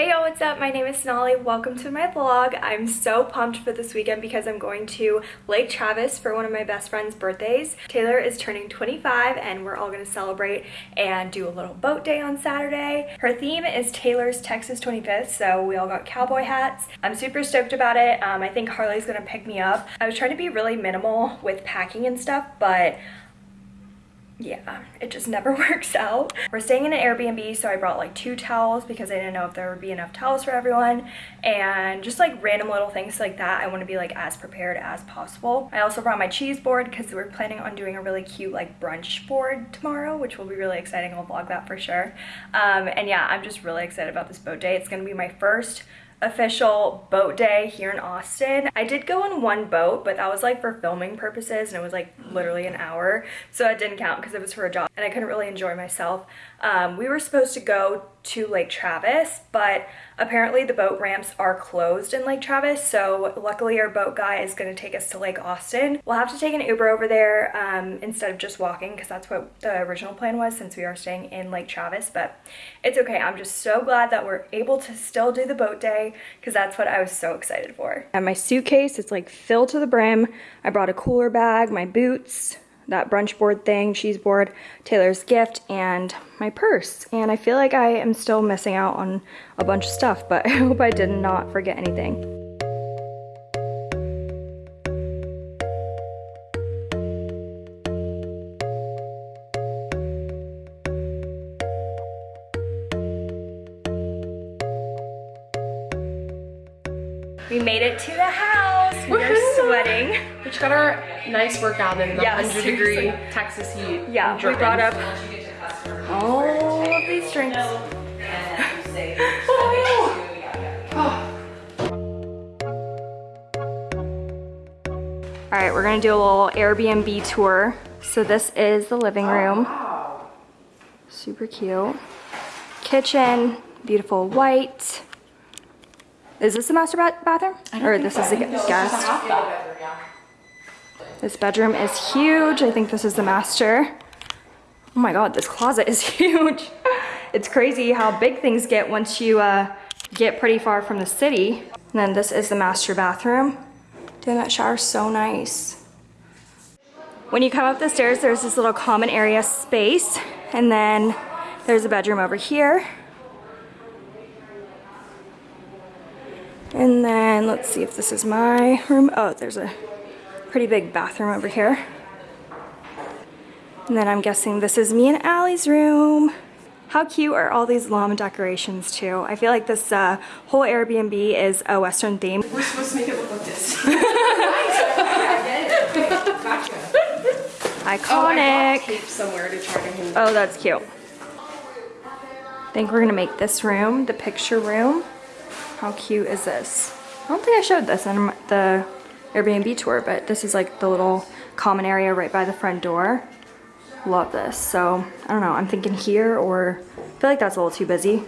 Hey y'all, what's up? My name is Sonali. Welcome to my vlog. I'm so pumped for this weekend because I'm going to Lake Travis for one of my best friend's birthdays. Taylor is turning 25 and we're all going to celebrate and do a little boat day on Saturday. Her theme is Taylor's Texas 25th, so we all got cowboy hats. I'm super stoked about it. Um, I think Harley's going to pick me up. I was trying to be really minimal with packing and stuff, but yeah, it just never works out. We're staying in an Airbnb, so I brought like two towels because I didn't know if there would be enough towels for everyone and just like random little things like that. I want to be like as prepared as possible. I also brought my cheese board because we're planning on doing a really cute like brunch board tomorrow, which will be really exciting. I'll vlog that for sure. Um, and yeah, I'm just really excited about this boat day. It's going to be my first official boat day here in Austin. I did go on one boat, but that was like for filming purposes and it was like literally an hour. So it didn't count because it was for a job and I couldn't really enjoy myself. Um, we were supposed to go to Lake Travis, but apparently the boat ramps are closed in Lake Travis. So luckily our boat guy is going to take us to Lake Austin. We'll have to take an Uber over there um, instead of just walking because that's what the original plan was since we are staying in Lake Travis. But it's okay. I'm just so glad that we're able to still do the boat day because that's what I was so excited for. And my suitcase, it's like filled to the brim. I brought a cooler bag, my boots, that brunch board thing, cheese board, Taylor's gift, and my purse. And I feel like I am still missing out on a bunch of stuff, but I hope I did not forget anything. We made it to the house. We are sweating. We just got our nice workout in the Yeah, 100 seriously. degree Texas heat. Yeah, we brought up all of these drinks. All right, we're gonna do a little Airbnb tour. So this is the living room. Super cute. Kitchen, beautiful white. Is this the master ba- bathroom? Or this is the gu- guest? This bedroom is huge. I think this is the master. Oh my god, this closet is huge. It's crazy how big things get once you uh, get pretty far from the city. And then this is the master bathroom. Damn, that shower's so nice. When you come up the stairs, there's this little common area space. And then there's a bedroom over here. And then let's see if this is my room. Oh, there's a pretty big bathroom over here. And then I'm guessing this is me and Allie's room. How cute are all these llama decorations too? I feel like this uh, whole Airbnb is a Western theme. We're supposed to make it look like this. Iconic. to try to. Oh, that's cute. I think we're gonna make this room the picture room. How cute is this? I don't think I showed this in the Airbnb tour, but this is like the little common area right by the front door. Love this. So, I don't know, I'm thinking here or I feel like that's a little too busy.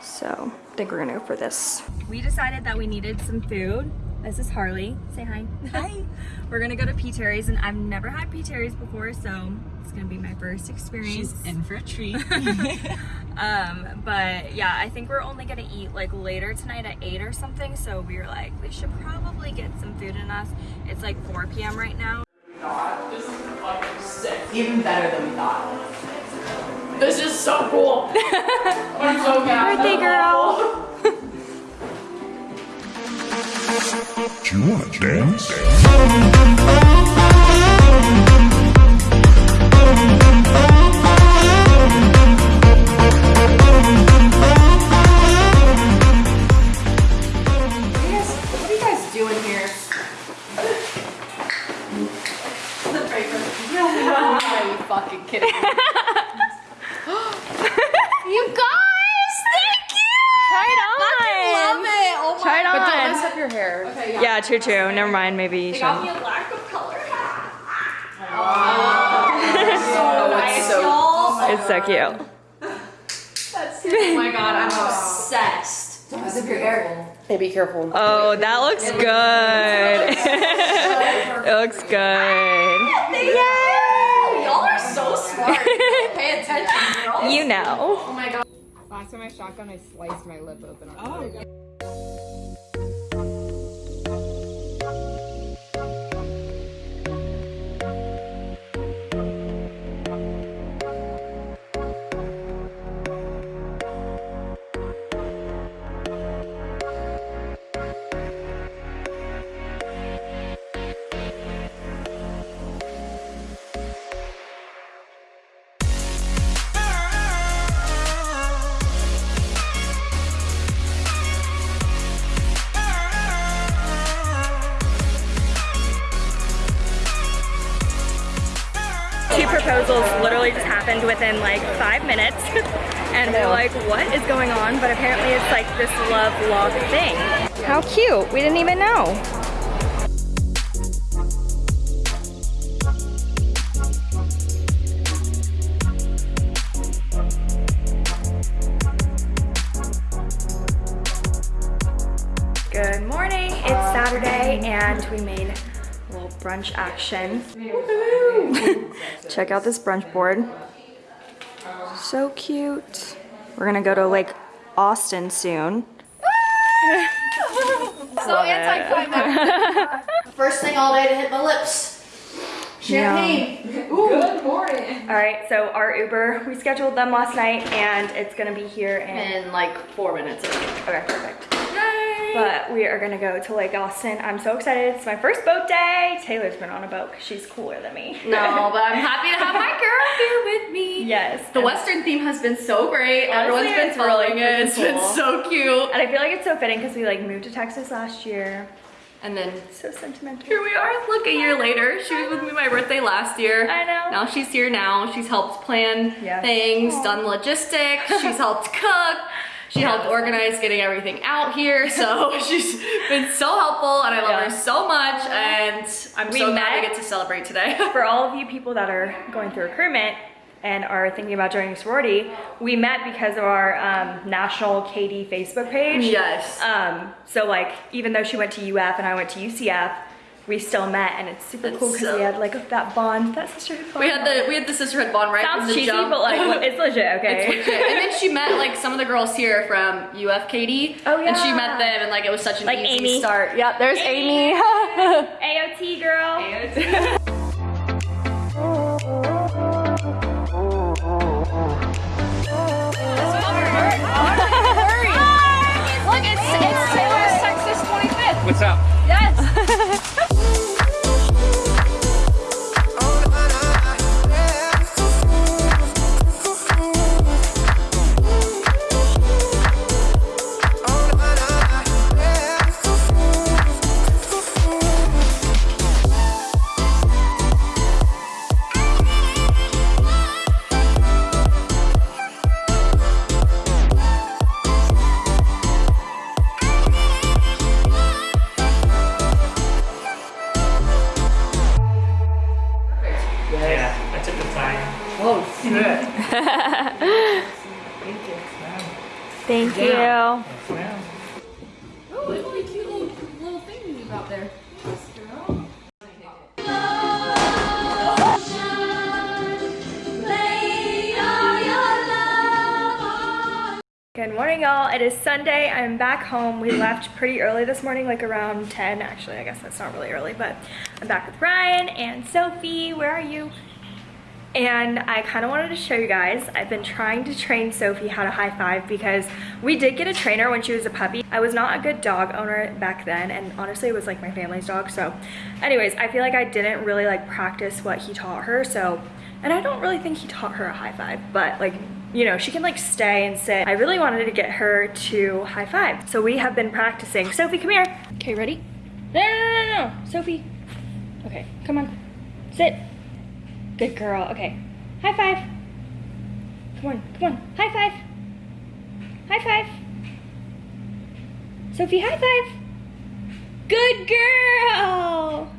So, I think we're gonna go for this. We decided that we needed some food. This is Harley. Say hi. Hi. we're gonna go to P. Terry's and I've never had P. Terry's before, so it's gonna be my first experience. She's in for a treat. Um, but yeah, I think we're only gonna eat like later tonight at 8 or something, so we were like, we should probably get some food in us. It's like 4 p.m. right now. This is fucking sick. Even better than we thought. This is so cool. I'm so happy. Birthday girl! Do you want to dance? True. Never mind, maybe you Got me should. a lack of color hat. Oh, it's so It's so cute. Oh my god, I'm obsessed. Don't mess up your hair. Hey, be careful. Oh, that looks good. it looks good. Ah, y'all are so smart. Pay attention, girl. You know. Oh my god. last time I shotgun, I sliced my lip open. Oh. Literally just happened within like five minutes. and we're like, what is going on? But apparently it's like this love log thing. How cute. We didn't even know. Good morning. It's Saturday and we made a little brunch action. Check out this brunch board. So cute. We're gonna go to Lake Austin soon. So anticlimactic. First thing all day to hit my lips. Champagne. Good morning. All right, so our Uber, we scheduled them last night and it's gonna be here in, In like four minutes. okay, perfect. But we are gonna go to Lake Austin. I'm so excited. It's my first boat day. Taylor's been on a boat 'cause she's cooler than me. No, but I'm happy to have my girl here with me. Yes. The Western theme has been so great. Honestly, Everyone's been really it. It's been so cute. And I feel like it's so fitting because we like moved to Texas last year. And then So sentimental. here we are. Look, a year later. She was with me my birthday last year. I know. Now she's here now. She's helped plan Yes. things, Aw. done logistics. She's helped cook. She helped organize getting everything out here. So she's been so helpful and I love Yeah. her so much. And I'm We so glad we get to celebrate today. For all of you people that are going through recruitment and are thinking about joining a sorority, we met because of our um, national KD Facebook page. yes. Um, so like, even though she went to UF and I went to UCF, we still met and it's super cool because so- we had like that bond, that sisterhood bond. we had the we had the sisterhood bond right Sounds the cheesy, jump. but like, it's legit, okay? It's legit. And then she met like some of the girls here from UF KD. Oh, And she met them and like it was such an Like easy Amy. start. Yep, there's Amy. AOT girl. Look, Oh shit. Thank you. Yes, ma'am. Oh, it's really cute little, little thing you got there. Good morning, y'all. It is Sunday. I'm back home. We left pretty early this morning, like around 10. Actually, I guess that's not really early, but I'm back with Ryan and Sophie. Where are you? And I kind of wanted to show you guys. I've been trying to train Sophie how to high five because we did get a trainer when she was a puppy. I was not a good dog owner back then, and honestly, it was like my family's dog. So, anyways, I feel like I didn't really like practice what he taught her. So, and I don't really think he taught her a high five, but like you know, she can like stay and sit. I really wanted to get her to high five. So we have been practicing. Sophie, come here. Okay, ready? No, no, no, no, no. Sophie. Okay, come on. Sit. Good girl. Okay. High five. Come on, come on. High five. High five. Sophie, high five. Good girl.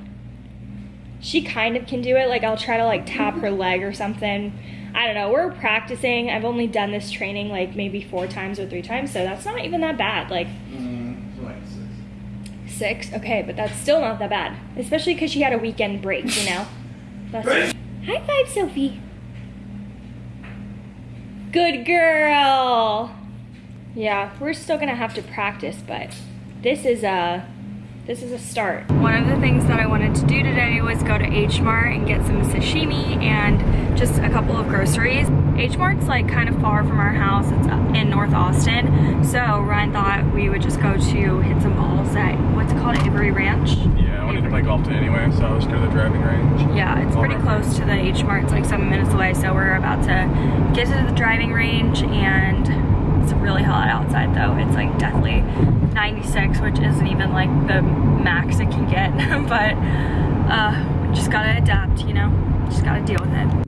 She kind of can do it. Like I'll try to like tap her leg or something. I don't know. We're practicing. I've only done this training like maybe four times or three times, so that's not even that bad. Like mm, six, okay, but that's still not that bad. Especially because she had a weekend break, you know. That's High five, Sophie. Good girl. Yeah, we're still gonna have to practice, but this is a this is a start. One of the things that I wanted to do today was go to H Mart and get some sashimi and just a couple of groceries. H Mart's like kind of far from our house. It's in North Austin. So Ryan thought we would just go to hit some balls at what's it called Avery Ranch. Wanted to play golf today anyway, so I was to the driving range. Yeah, it's All pretty close to the H Mart. It's like seven minutes away. So we're about to get to the driving range and it's really hot outside though. It's like deathly 96, which isn't even like the max it can get. but uh, we just gotta adapt, you know? Just gotta deal with it.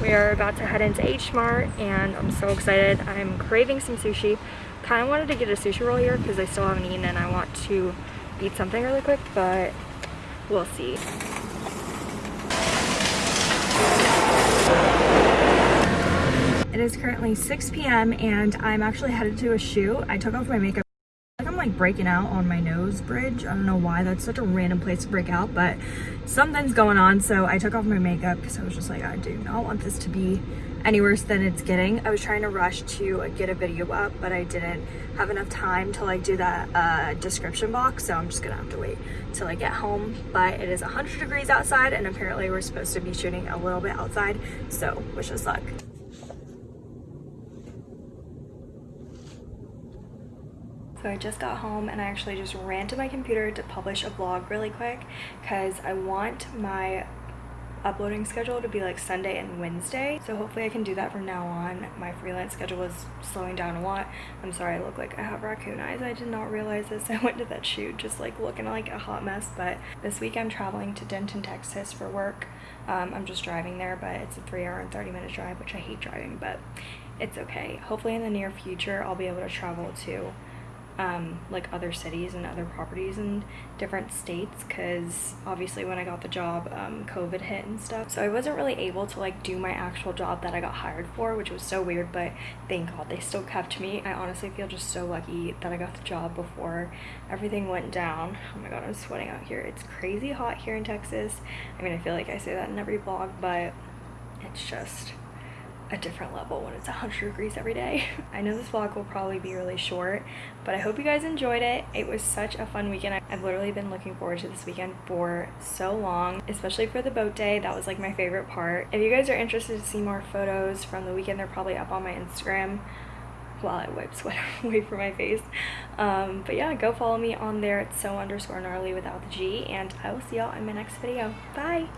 We are about to head into H Mart and I'm so excited. I'm craving some sushi. Kind of wanted to get a sushi roll here because I still haven't eaten and I want to eat something really quick, but we'll see. It is currently 6 p.m. and I'm actually headed to a shoot. I took off my makeup. Like breaking out on my nose bridge. I don't know why. That's such a random place to break out, but something's going on. So I took off my makeup because I was just like, I do not want this to be any worse than it's getting. I was trying to rush to get a video up, but I didn't have enough time to like do that uh, description box. So I'm just gonna have to wait till I get home. But it is 100 degrees outside and apparently we're supposed to be shooting a little bit outside. So wish us luck. So I just got home and I actually just ran to my computer to publish a vlog really quick because I want my uploading schedule to be like Sunday and Wednesday. So hopefully I can do that from now on. My freelance schedule is slowing down a lot. I'm sorry I look like I have raccoon eyes. I did not realize this. I went to that shoot just like looking like a hot mess. But this week I'm traveling to Denton, Texas for work. Um, I'm just driving there, but it's a three hour and 30 minute drive, which I hate driving, but it's okay. Hopefully in the near future I'll be able to travel to um, like other cities and other properties in different states because obviously when I got the job um, COVID hit and stuff. So I wasn't really able to like do my actual job that I got hired for which was so weird but thank god they still kept me. I honestly feel just so lucky that I got the job before everything went down. Oh my god I'm sweating out here. It's crazy hot here in Texas. I mean I feel like I say that in every vlog but it's just a different level when it's 100 degrees every day. I know this vlog will probably be really short, but I hope you guys enjoyed it. It was such a fun weekend. I've literally been looking forward to this weekend for so long, especially for the boat day. That was like my favorite part. If you guys are interested to see more photos from the weekend, they're probably up on my Instagram while I wipe sweat away from my face. Um, but yeah, go follow me on there. It's so underscore gnarly without the G, and I will see y'all in my next video. Bye!